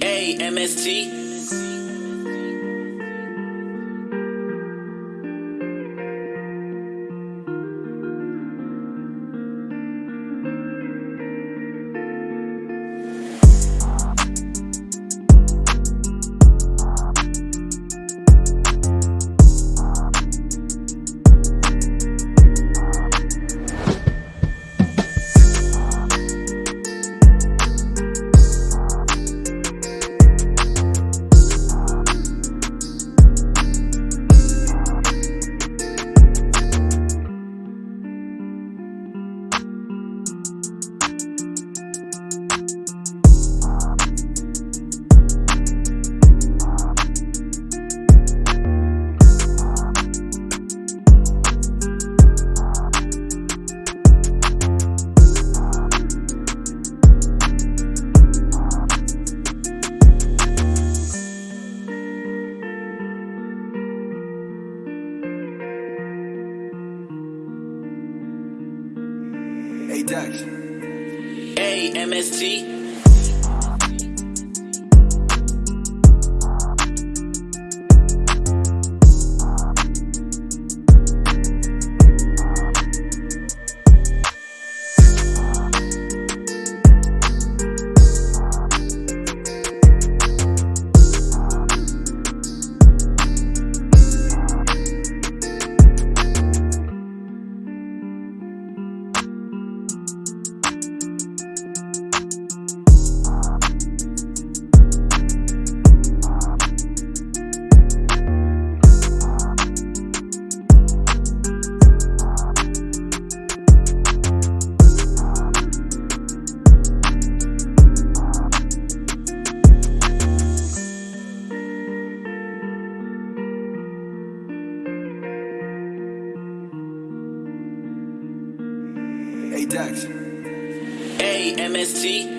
Hey MST. Hey Dex. Hey MST. Hey Dex. Hey MST.